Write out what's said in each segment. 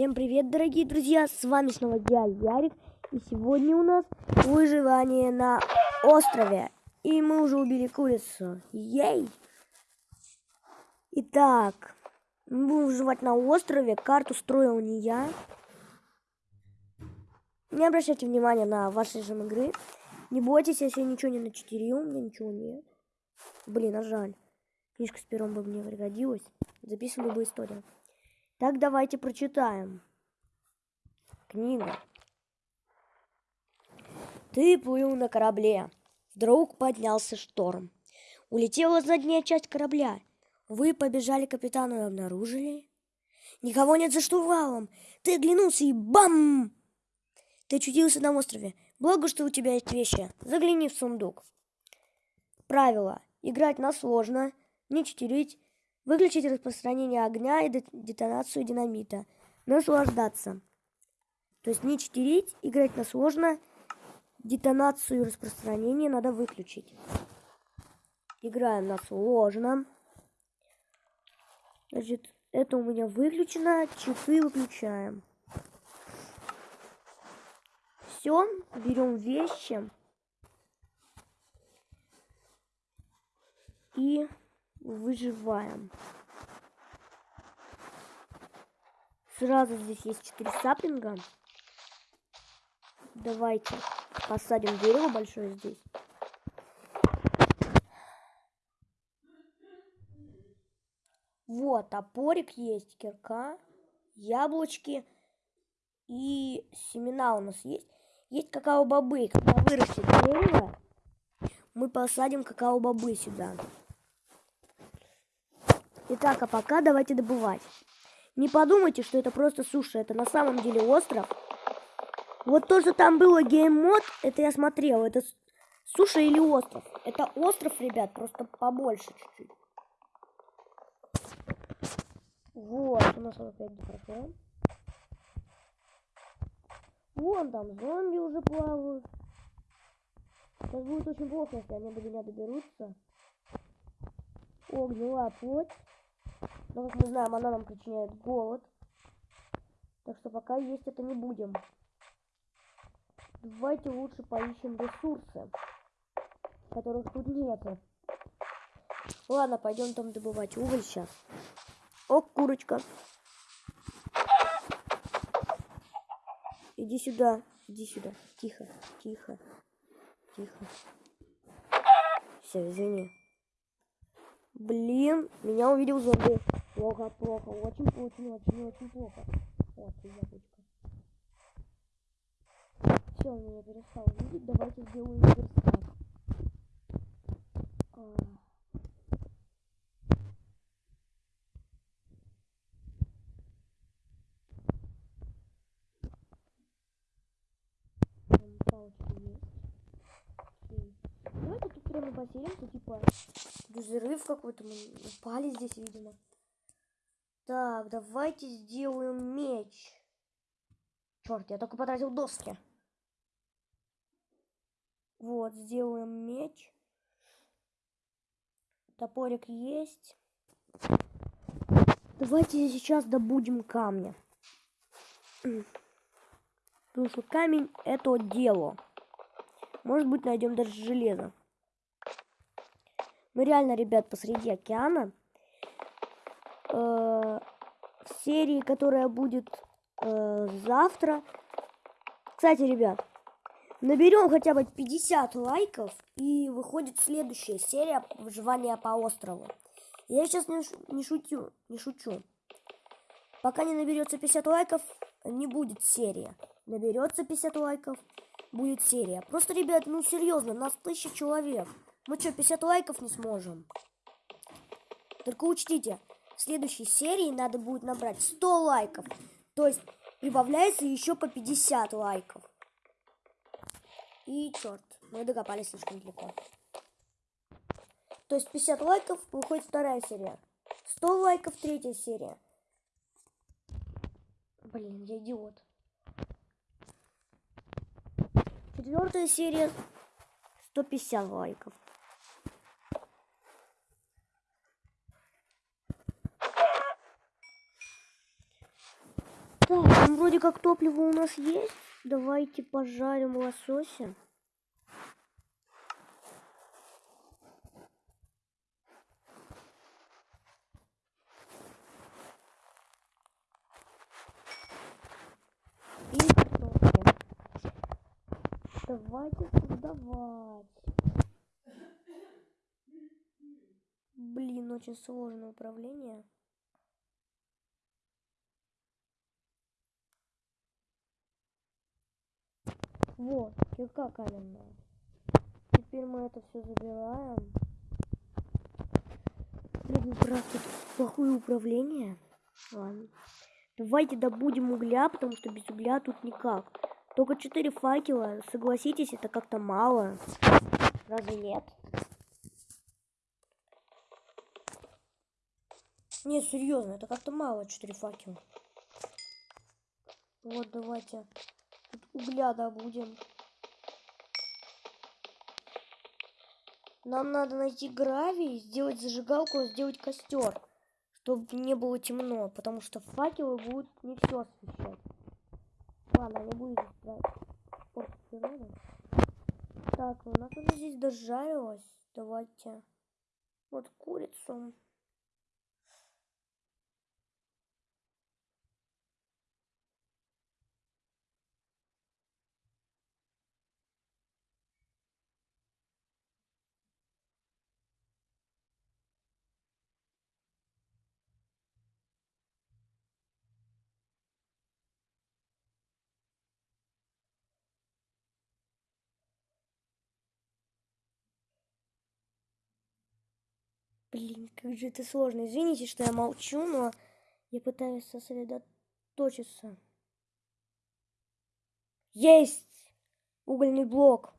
Всем привет, дорогие друзья! С вами снова я, Ярик. И сегодня у нас выживание на острове. И мы уже убили курицу. Ей! Итак, мы будем выживать на острове. Карту строил не я. Не обращайте внимания на ваши режим игры. Не бойтесь, я ничего не начетерил, у меня ничего нет. Блин, а жаль. Книжка с пером бы мне пригодилась. Записывали бы историю. Так, давайте прочитаем. Книга. Ты плыл на корабле. Вдруг поднялся шторм. Улетела задняя часть корабля. Вы побежали к капитану и обнаружили... Никого нет за штурвалом. Ты оглянулся и бам! Ты очутился на острове. Благо, что у тебя есть вещи. Загляни в сундук. Правило. Играть на сложно, не читерить, Выключить распространение огня и детонацию динамита. Наслаждаться. То есть не читерить, играть на сложно. Детонацию и распространение надо выключить. Играем на сложно. Значит, это у меня выключено. Часы выключаем. Все, берем вещи. И выживаем. Сразу здесь есть 4 саплинга. Давайте посадим дерево большое здесь. Вот, топорик есть, кирка, яблочки и семена у нас есть. Есть какао-бобы. Когда вырастет дерево, мы посадим какао-бобы сюда. Итак, а пока давайте добывать. Не подумайте, что это просто суша, это на самом деле остров. Вот то, что там было game mode, это я смотрел, это суша или остров. Это остров, ребят, просто побольше чуть-чуть. Вот, у нас опять хорошо. Вон там зомби уже плавают. Сейчас будет очень плохо, если они до меня доберутся. О, гнила плоть. Но, как мы знаем, она нам причиняет голод. Так что пока есть это не будем. Давайте лучше поищем ресурсы, которых тут нет. Ладно, пойдем там добывать уголь сейчас. О, курочка. Иди сюда, иди сюда. Тихо, тихо, тихо. Все, извини. Блин, меня увидел зомби. Плохо, плохо, очень, очень, очень, очень плохо. Вот, яблочко. Все, он меня перестал видеть. Давайте сделаем верстак. А... Давайте тут прямо поселимся, типа взрыв какой-то. Мы упали здесь, видимо. Так, давайте сделаем меч. Черт, я только потратил доски. Вот, сделаем меч. Топорик есть. Давайте сейчас добудем камня. Потому что камень это дело. Может быть, найдем даже железо. Ну реально, ребят, посреди океана. Э, в серии, которая будет э, завтра. Кстати, ребят, наберем хотя бы 50 лайков, и выходит следующая серия выживания по острову. Я сейчас не, не шутю, не шучу. Пока не наберется 50 лайков, не будет серия. Наберется 50 лайков, будет серия. Просто, ребят, ну серьезно, нас тысяча человек. Мы что, 50 лайков не сможем? Только учтите, в следующей серии надо будет набрать 100 лайков. То есть прибавляется еще по 50 лайков. И черт, мы докопались слишком далеко. То есть 50 лайков выходит вторая серия. 100 лайков третья серия. Блин, я идиот. Четвертая серия 150 лайков. Вроде как топливо у нас есть. Давайте пожарим лосося. И картошки. Давайте создавать. Блин, очень сложное управление. Вот, кирка каменная. Теперь мы это все забираем. Блин, правда, тут плохое управление. Ладно. Давайте добудем угля, потому что без угля тут никак. Только 4 факела, согласитесь, это как-то мало. Разве нет? Не, серьезно, это как-то мало 4 факела. Вот, давайте. Тут угля добудем. Нам надо найти гравий, сделать зажигалку, сделать костер чтобы не было темно, потому что факелы будут не все освещать. Ладно, не здесь природу. Так, у нас уже здесь дожарилось. Давайте. Вот курицу. Блин, как же это сложно. Извините, что я молчу, но я пытаюсь сосредоточиться. Есть! Угольный блок.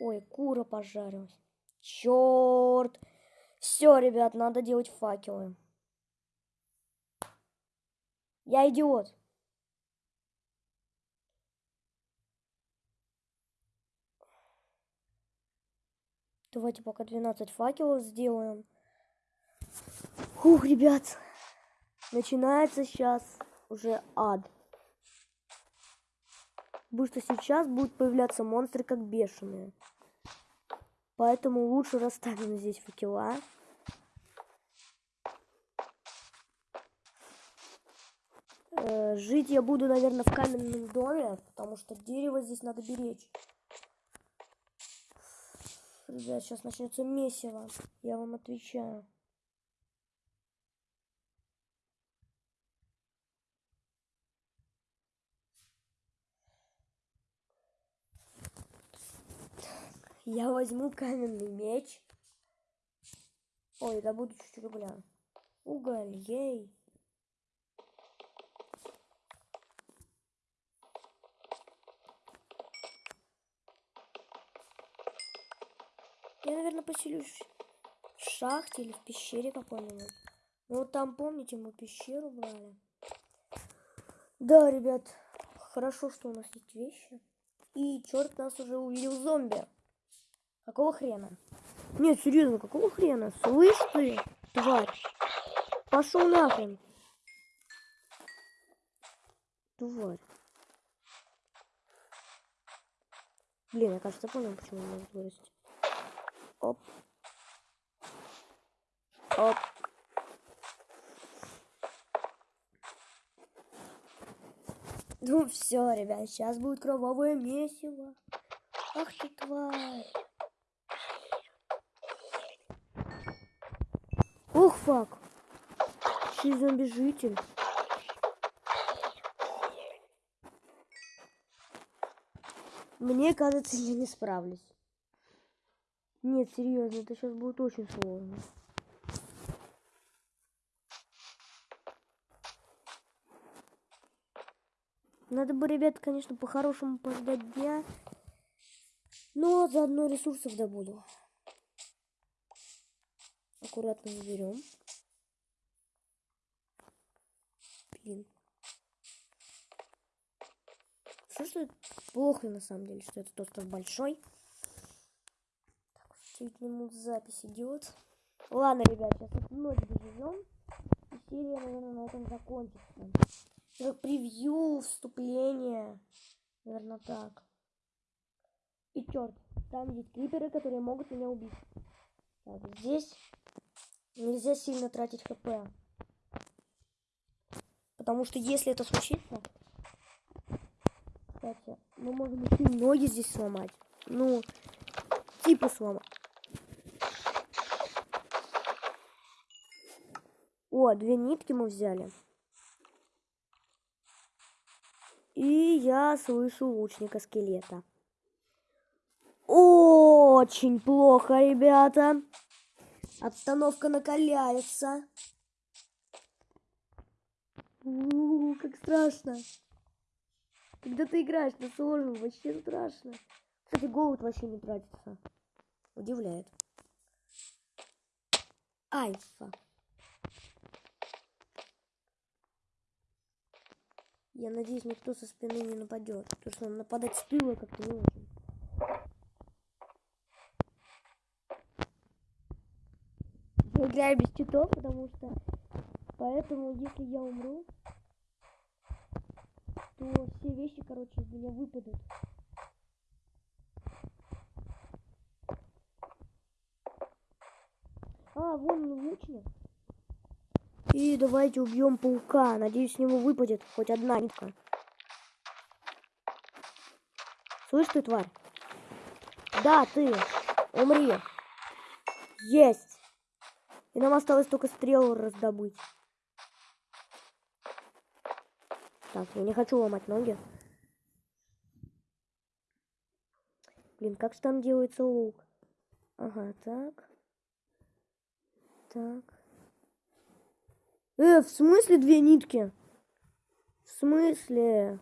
Ой, кура пожарилась. Черт! Все, ребят, надо делать факелы. Я идиот. Давайте пока 12 факелов сделаем. Ух, ребят. Начинается сейчас уже ад. Потому что сейчас будут появляться монстры как бешеные. Поэтому лучше расставим здесь факела. Э, жить я буду, наверное, в каменном доме, потому что дерево здесь надо беречь. Ребят, сейчас начнется месиво. Я вам отвечаю. Я возьму каменный меч. Ой, да буду чуть-чуть угля. Уголь, ей. Я, наверное, поселюсь в шахте или в пещере какой-нибудь. Ну, вот там, помните, мы пещеру брали. Да, ребят, хорошо, что у нас есть вещи. И черт нас уже увидел зомби. Какого хрена? Нет, серьезно, какого хрена? Слышь ты, тварь? Пошел нахрен. Тварь. Блин, я кажется понял, почему он может вырасти. Оп. Оп. Ну все, ребят, сейчас будет кровавое месиво. Ах ты тварь. Ух, фак. Чей зомби-житель. Мне кажется, я не справлюсь. Нет, серьезно, это сейчас будет очень сложно. Надо бы, ребят, конечно, по-хорошему подождать дня. Но заодно ресурсов добуду. Аккуратно заберем. Блин. Что что плохо на самом деле, что этот остров большой. 9 минут запись идет. Ладно, ребят, сейчас вот ночь доживем. И серия, наверное, на этом закончится. Как превью, вступление. Наверное, так. И черт, там есть криперы, которые могут меня убить. Так, здесь нельзя сильно тратить хп. Потому что если это случится... Кстати, мы можем еще ноги здесь сломать. Ну, типа сломать. О, две нитки мы взяли. И я слышу лучника скелета. Очень плохо, ребята. Обстановка накаляется. У -у -у, как страшно. Когда ты играешь на сложном, вообще страшно. Кстати, голод вообще не тратится. Удивляет. Альфа. Я надеюсь, никто со спины не нападет. Потому что нападать с тыла как-то не очень. Я играю без читов, потому что... Поэтому, если я умру, то все вещи, короче, из меня выпадут. А, вон лучник. И давайте убьем паука. Надеюсь, с него выпадет хоть одна нитка. Слышь ты, тварь? Да, ты. Умри. Есть. И нам осталось только стрелу раздобыть. Так, я не хочу ломать ноги. Блин, как же там делается лук? Ага, так. Так. Э, в смысле две нитки? В смысле?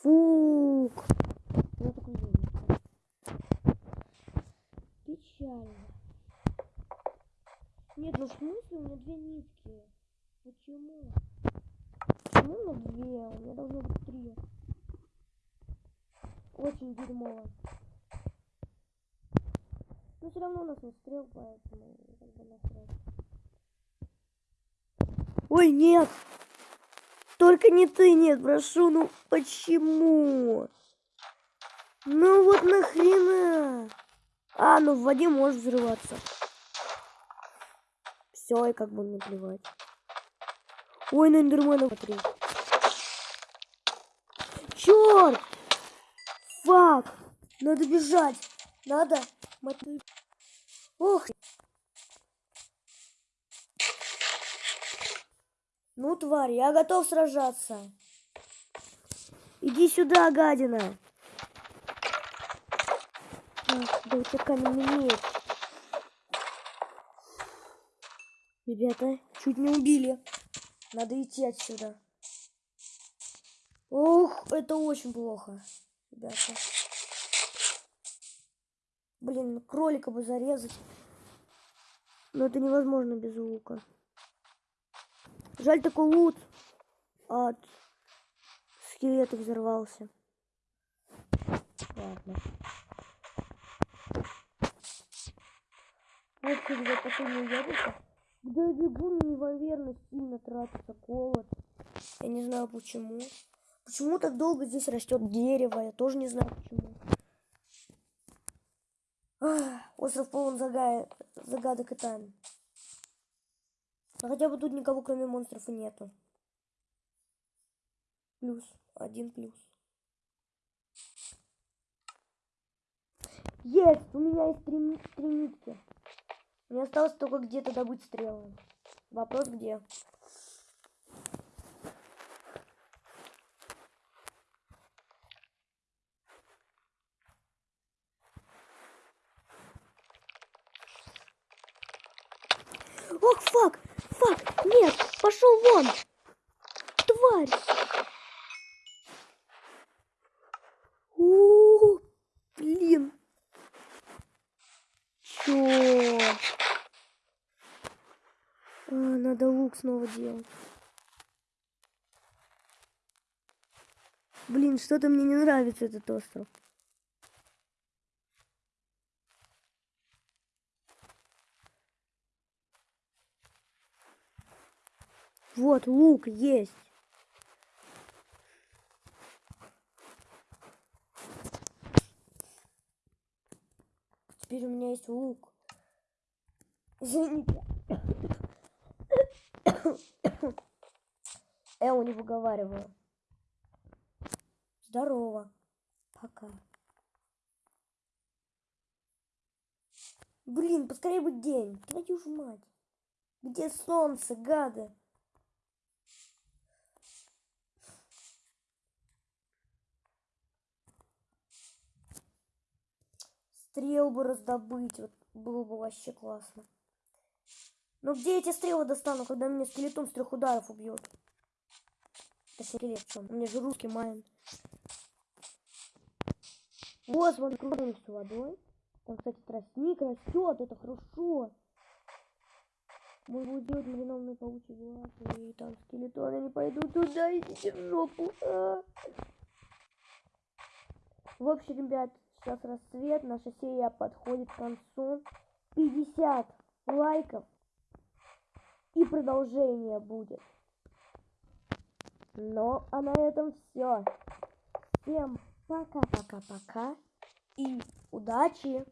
Фук. Такой Печально. Нет, ну в смысле у меня две нитки? Почему? Почему у меня две? У меня должно быть три. Очень дерьмово. Но все равно у нас не стрел, поэтому как бы насрать. Ой, нет! Только не ты, нет, прошу, ну почему? Ну вот нахрена? А, ну в воде может взрываться. Все, и как бы мне плевать. Ой, на эндермена смотри. Черт! Фак! Надо бежать! Надо! Ох! Ну, тварь, я готов сражаться. Иди сюда, гадина. Да у тебя каменный меч. Ребята, чуть не убили. Надо идти отсюда. Ох, это очень плохо, ребята. Блин, кролика бы зарезать. Но это невозможно без лука. Жаль, такой лут от скелета взорвался. Ладно. Вот когда последнее яблоко. Когда бегу, неимоверно сильно тратится колод. Я не знаю почему. Почему так долго здесь растет дерево? Я тоже не знаю почему. Ах, остров полон загадок и тайн. Но хотя бы тут никого кроме монстров и нету. Плюс. Один плюс. Есть! У меня есть три, три нитки. Мне осталось только где-то добыть стрелы. Вопрос где? Ох, фак! Фак! Нет! Пошел вон! Тварь! У, -у, -у блин! Чё? А, надо лук снова делать. Блин, что-то мне не нравится этот остров. Вот, лук есть. Теперь у меня есть лук. Извините. Эу, не выговариваю. Здорово. Пока. Блин, поскорее бы день. Твою ж мать. Где солнце, гады? Стрел бы раздобыть, вот было бы вообще классно. Но где эти стрелы достану, когда меня скелетом с трех ударов убьет? Точнее, скелет? У меня же русский майн. Вот, кругом с водой. Там, кстати, тростник растет, это хорошо. Мы будем делать маринованные паучьи глаза, и там скелетоны не пойдут туда, идите в жопу. А. В общем, ребят, сейчас рассвет, наша серия подходит к концу. 50 лайков и продолжение будет. Ну, а на этом все. Всем пока-пока-пока и удачи!